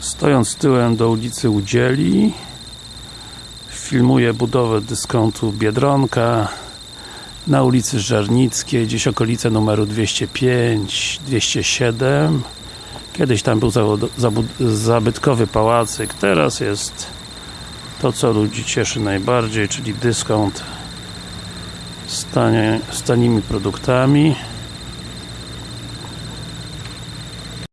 Stojąc tyłem do ulicy Udzieli filmuję budowę dyskontu Biedronka na ulicy Żernickiej, gdzieś okolice numeru 205, 207 kiedyś tam był zabytkowy pałacyk, teraz jest to co ludzi cieszy najbardziej, czyli dyskont z, tanie, z tanimi produktami.